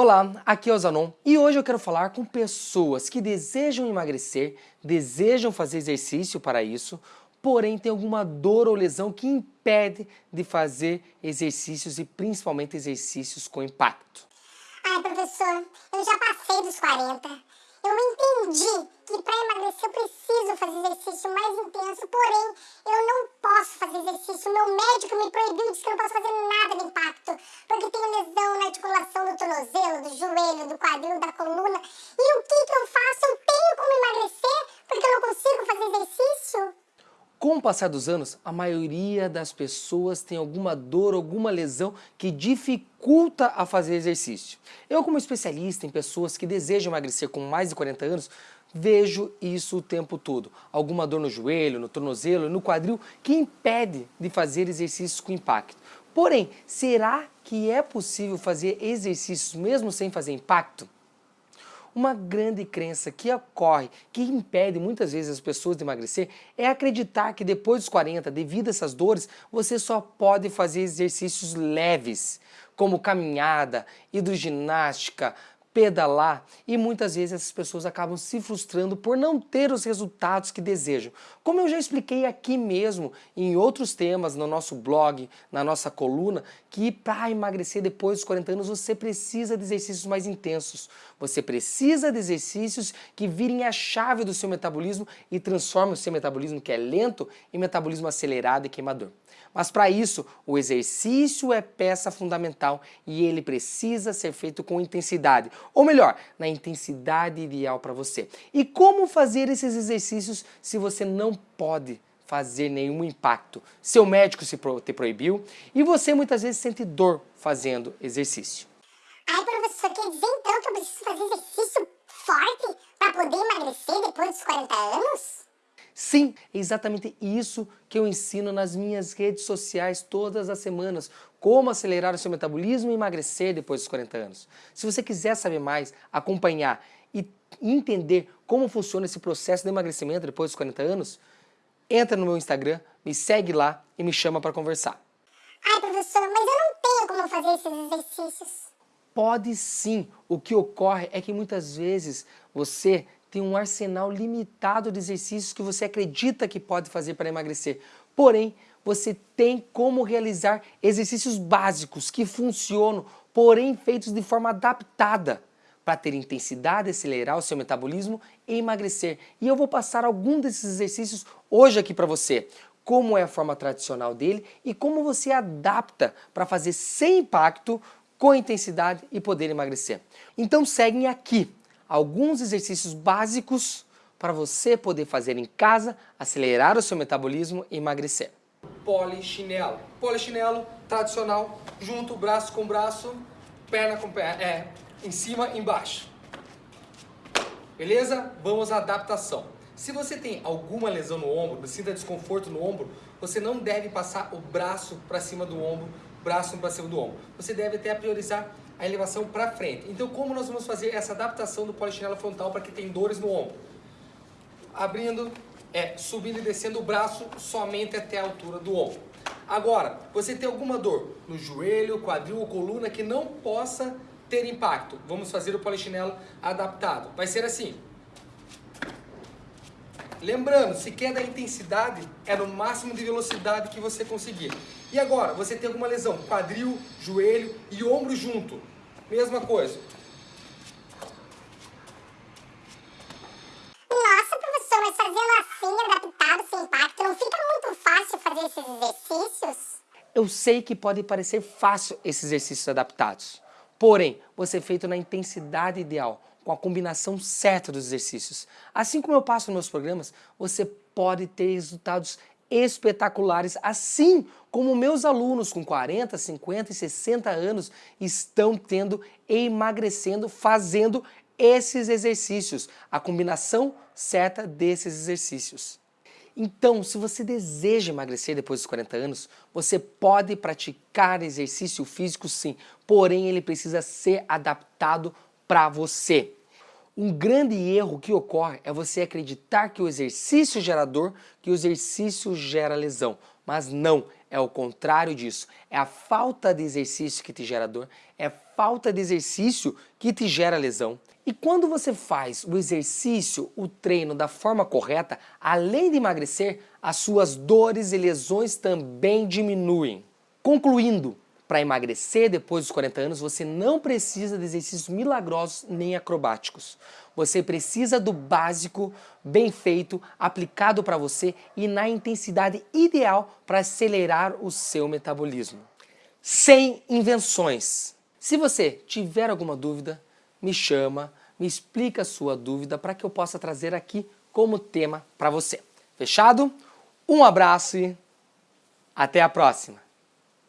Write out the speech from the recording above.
Olá, aqui é o Zanon e hoje eu quero falar com pessoas que desejam emagrecer, desejam fazer exercício para isso, porém tem alguma dor ou lesão que impede de fazer exercícios e principalmente exercícios com impacto. Ai, professor, eu já passei dos 40. Eu entendi que para emagrecer eu preciso fazer exercício mais intenso, porém eu não posso fazer exercício. Meu médico me proibiu, disse que eu não posso fazer nada de impacto, porque tenho lesão na articulação do tornozelo, do joelho, do quadril, da coluna. E o que, que eu faço? Eu tenho como emagrecer porque eu não consigo fazer exercício? Com o passar dos anos, a maioria das pessoas tem alguma dor, alguma lesão que dificulta a fazer exercício. Eu, como especialista em pessoas que desejam emagrecer com mais de 40 anos, vejo isso o tempo todo. Alguma dor no joelho, no tornozelo, no quadril, que impede de fazer exercícios com impacto. Porém, será que é possível fazer exercícios mesmo sem fazer impacto? Uma grande crença que ocorre, que impede muitas vezes as pessoas de emagrecer, é acreditar que depois dos 40, devido a essas dores, você só pode fazer exercícios leves, como caminhada, hidroginástica, pedalar e muitas vezes essas pessoas acabam se frustrando por não ter os resultados que desejam. Como eu já expliquei aqui mesmo em outros temas no nosso blog, na nossa coluna, que para emagrecer depois dos 40 anos você precisa de exercícios mais intensos. Você precisa de exercícios que virem a chave do seu metabolismo e transformem o seu metabolismo que é lento em metabolismo acelerado e queimador. Mas para isso, o exercício é peça fundamental e ele precisa ser feito com intensidade, ou melhor, na intensidade ideal para você. E como fazer esses exercícios se você não pode fazer nenhum impacto? Seu médico se te proibiu e você muitas vezes sente dor fazendo exercício. Ai, professor, quer dizer então que eu preciso fazer exercício forte para poder emagrecer depois dos 40 anos? Sim, é exatamente isso que eu ensino nas minhas redes sociais todas as semanas. Como acelerar o seu metabolismo e emagrecer depois dos 40 anos. Se você quiser saber mais, acompanhar e entender como funciona esse processo de emagrecimento depois dos 40 anos, entra no meu Instagram, me segue lá e me chama para conversar. Ai, professor, mas eu não tenho como fazer esses exercícios. Pode sim. O que ocorre é que muitas vezes você tem um arsenal limitado de exercícios que você acredita que pode fazer para emagrecer. Porém, você tem como realizar exercícios básicos que funcionam, porém feitos de forma adaptada para ter intensidade, acelerar o seu metabolismo e emagrecer. E eu vou passar algum desses exercícios hoje aqui para você. Como é a forma tradicional dele e como você adapta para fazer sem impacto, com intensidade e poder emagrecer. Então seguem aqui alguns exercícios básicos para você poder fazer em casa, acelerar o seu metabolismo e emagrecer. Polichinelo. Polichinelo tradicional, junto, braço com braço, perna com perna, é, em cima e embaixo. Beleza? Vamos à adaptação. Se você tem alguma lesão no ombro, sinta desconforto no ombro, você não deve passar o braço para cima do ombro, braço para cima do ombro. Você deve até priorizar a elevação para frente. Então, como nós vamos fazer essa adaptação do polichinelo frontal para quem tem dores no ombro? Abrindo, é, subindo e descendo o braço somente até a altura do ombro. Agora, você tem alguma dor no joelho, quadril ou coluna que não possa ter impacto. Vamos fazer o polichinelo adaptado. Vai ser assim. Lembrando, se quer da intensidade, é no máximo de velocidade que você conseguir. E agora, você tem alguma lesão, quadril, joelho e ombro junto. Mesma coisa. Nossa, professor, mas fazendo assim, adaptado, sem impacto, não fica muito fácil fazer esses exercícios? Eu sei que pode parecer fácil esses exercícios adaptados. Porém, você feito na intensidade ideal, com a combinação certa dos exercícios. Assim como eu passo nos meus programas, você pode ter resultados espetaculares, assim como meus alunos com 40, 50 e 60 anos estão tendo emagrecendo fazendo esses exercícios, a combinação certa desses exercícios. Então, se você deseja emagrecer depois dos 40 anos, você pode praticar exercício físico sim, porém ele precisa ser adaptado para você. Um grande erro que ocorre é você acreditar que o exercício gera dor, que o exercício gera lesão. Mas não, É o contrário disso. É a falta de exercício que te gera dor, é a falta de exercício que te gera lesão. E quando você faz o exercício, o treino da forma correta, além de emagrecer, as suas dores e lesões também diminuem. Concluindo, para emagrecer depois dos 40 anos, você não precisa de exercícios milagrosos nem acrobáticos. Você precisa do básico, bem feito, aplicado para você e na intensidade ideal para acelerar o seu metabolismo. Sem invenções. Se você tiver alguma dúvida, me chama, me explica a sua dúvida para que eu possa trazer aqui como tema para você. Fechado? Um abraço e até a próxima!